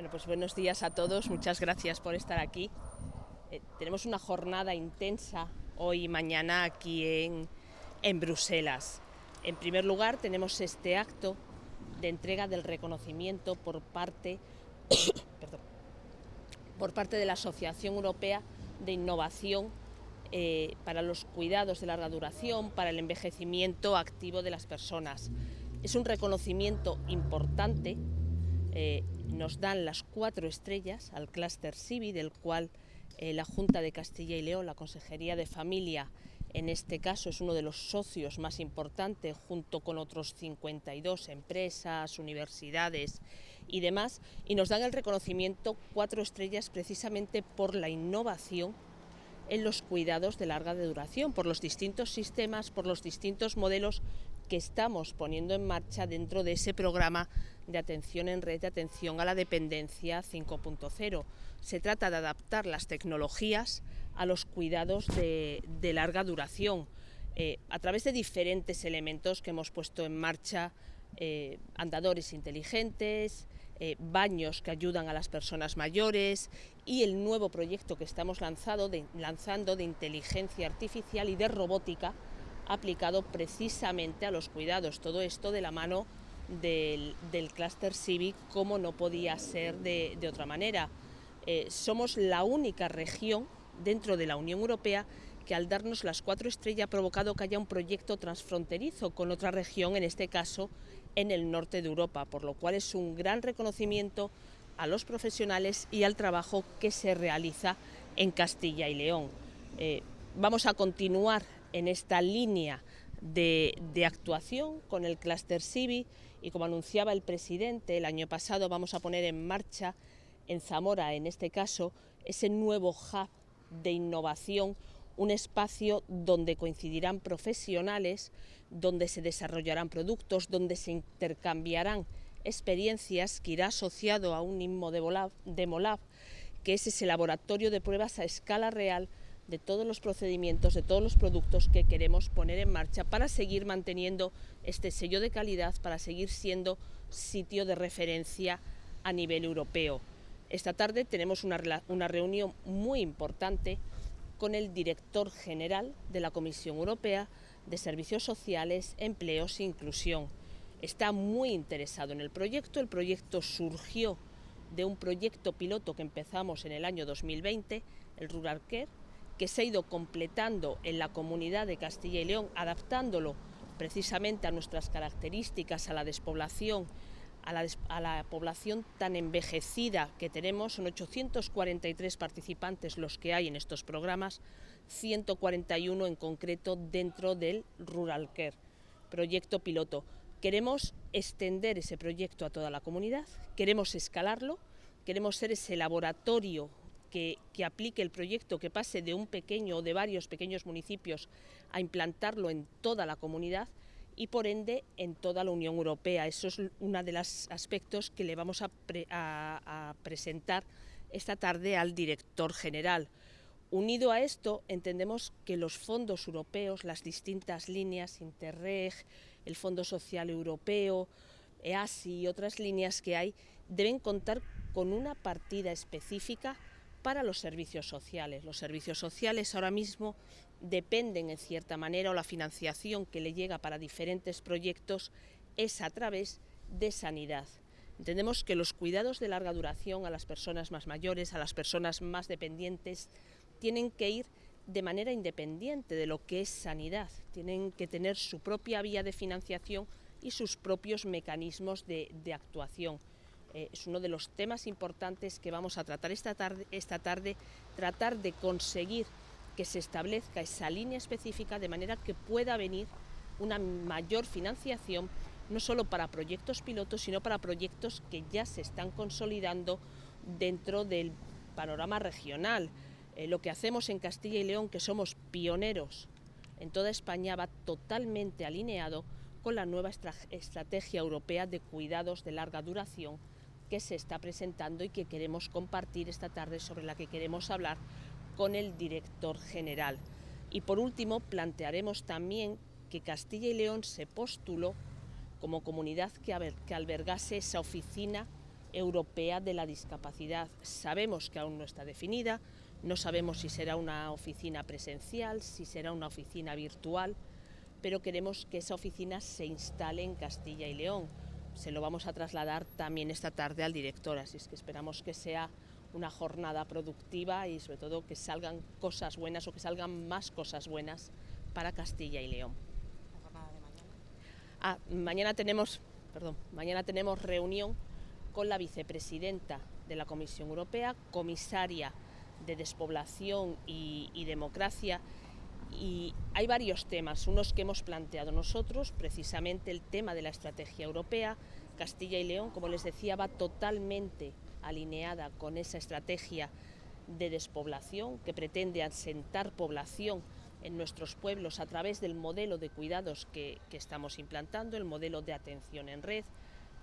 Bueno, pues buenos días a todos, muchas gracias por estar aquí. Eh, tenemos una jornada intensa hoy y mañana aquí en, Bruselas. En primer lugar, tenemos este acto de entrega del reconocimiento por parte, por parte de la Asociación Europea de Innovación eh, para los cuidados de larga duración, para el envejecimiento activo de las personas. Es un reconocimiento importante, eh, nos dan las cuatro estrellas al clúster CIVI, del cual eh, la Junta de Castilla y León, la Consejería de Familia, en este caso es uno de los socios más importantes, junto con otros 52 empresas, universidades y demás, y nos dan el reconocimiento cuatro estrellas precisamente por la innovación en los cuidados de larga duración, por los distintos sistemas, por los distintos modelos que estamos poniendo en marcha dentro de ese programa de atención en red, de atención a la dependencia 5.0. Se trata de adaptar las tecnologías a los cuidados de, larga duración, eh, a través de diferentes elementos que hemos puesto en marcha, eh, andadores inteligentes, eh, baños que ayudan a las personas mayores y el nuevo proyecto que estamos lanzando de inteligencia artificial y de robótica aplicado precisamente a los cuidados. Todo esto de la mano del, del clúster Civic, como no podía ser de, otra manera. Eh, somos la única región dentro de la Unión Europea que al darnos las cuatro estrellas ha provocado que haya un proyecto transfronterizo con otra región, en este caso en el norte de Europa, por lo cual es un gran reconocimiento a los profesionales y al trabajo que se realiza en Castilla y León. Eh, vamos a continuar en esta línea de, actuación con el clúster CIVI y como anunciaba el presidente, el año pasado vamos a poner en marcha en Zamora, en este caso, ese nuevo hub de innovación, un espacio donde coincidirán profesionales, donde se desarrollarán productos, donde se intercambiarán experiencias que irá asociado a un INMO de Molab, que es ese laboratorio de pruebas a escala real de todos los procedimientos, de todos los productos que queremos poner en marcha para seguir manteniendo este sello de calidad, para seguir siendo sitio de referencia a nivel europeo. Esta tarde tenemos una, una reunión muy importante con el director general de la Comisión Europea de Servicios Sociales, Empleos e Inclusión. Está muy interesado en el proyecto, el proyecto surgió de un proyecto piloto que empezamos en el año 2020, el Rural Care, que se ha ido completando en la comunidad de Castilla y León, adaptándolo precisamente a nuestras características, a la despoblación, a la, población tan envejecida que tenemos, son 843 participantes los que hay en estos programas, 141 en concreto dentro del Rural Care, proyecto piloto. Queremos extender ese proyecto a toda la comunidad, queremos escalarlo, queremos ser ese laboratorio que, aplique el proyecto, que pase de un pequeño o de varios pequeños municipios a implantarlo en toda la comunidad y por ende en toda la Unión Europea. Eso es uno de los aspectos que le vamos a, a presentar esta tarde al director general. Unido a esto, entendemos que los fondos europeos, las distintas líneas, Interreg, el Fondo Social Europeo, EASI y otras líneas que hay, deben contar con una partida específica para los servicios sociales. Los servicios sociales ahora mismo dependen en cierta manera o la financiación que le llega para diferentes proyectos es a través de sanidad. Entendemos que los cuidados de larga duración a las personas más mayores, a las personas más dependientes, tienen que ir de manera independiente de lo que es sanidad, tienen que tener su propia vía de financiación y sus propios mecanismos de, de actuación. Eh, es uno de los temas importantes que vamos a tratar esta tarde, esta tarde, tratar de conseguir que se establezca esa línea específica de manera que pueda venir una mayor financiación, no solo para proyectos pilotos, sino para proyectos que ya se están consolidando dentro del panorama regional. Eh, lo que hacemos en Castilla y León, que somos pioneros en toda España, va totalmente alineado con la nueva estrategia europea de cuidados de larga duración que se está presentando y que queremos compartir esta tarde, sobre la que queremos hablar con el director general. Y por último, plantearemos también que Castilla y León se postuló como comunidad que, albergase esa oficina Europea de la Discapacidad. Sabemos que aún no está definida, no sabemos si será una oficina presencial, si será una oficina virtual, pero queremos que esa oficina se instale en Castilla y León. Se lo vamos a trasladar también esta tarde al director, así es que esperamos que sea una jornada productiva y sobre todo que salgan cosas buenas o que salgan más cosas buenas para Castilla y León. ¿La jornada de mañana? Ah, mañana tenemos, perdón, mañana tenemos reunión con la vicepresidenta de la Comisión Europea, comisaria de despoblación y, y democracia, y hay varios temas, unos que hemos planteado nosotros, precisamente el tema de la estrategia europea. Castilla y León, como les decía, va totalmente alineada con esa estrategia de despoblación que pretende asentar población en nuestros pueblos a través del modelo de cuidados que, que estamos implantando, el modelo de atención en red,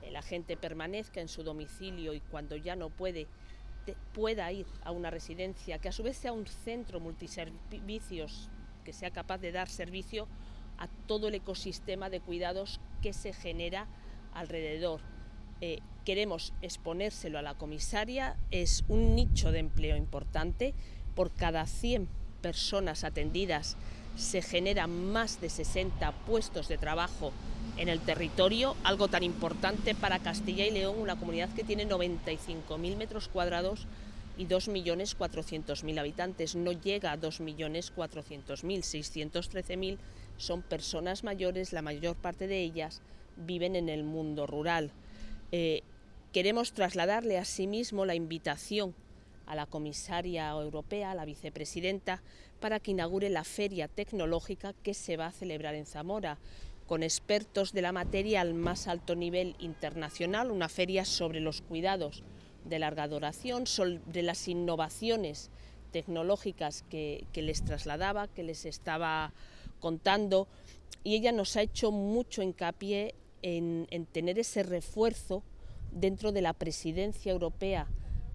eh, la gente permanezca en su domicilio y cuando ya no puede pueda ir a una residencia, que a su vez sea un centro multiservicios que sea capaz de dar servicio a todo el ecosistema de cuidados que se genera alrededor. Eh, queremos exponérselo a la comisaria, es un nicho de empleo importante, por cada 100 personas atendidas se generan más de 60 puestos de trabajo en el territorio, algo tan importante para Castilla y León, una comunidad que tiene 95.000 metros cuadrados y 2.400.000 habitantes. No llega a 2.400.000, 613.000 son personas mayores, la mayor parte de ellas viven en el mundo rural. Eh, queremos trasladarle asimismo la invitación a la comisaria europea, a la vicepresidenta, para que inaugure la feria tecnológica que se va a celebrar en Zamora, con expertos de la materia al más alto nivel internacional, una feria sobre los cuidados de larga duración, de las innovaciones tecnológicas que, les trasladaba, que les estaba contando, y ella nos ha hecho mucho hincapié en, en tener ese refuerzo dentro de la presidencia europea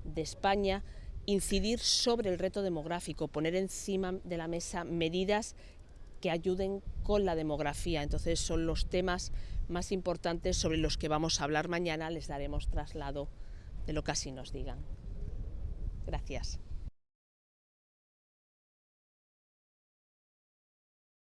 de España, incidir sobre el reto demográfico, poner encima de la mesa medidas que ayuden con la demografía. Entonces son los temas más importantes sobre los que vamos a hablar mañana, les daremos traslado de lo que así nos digan. Gracias.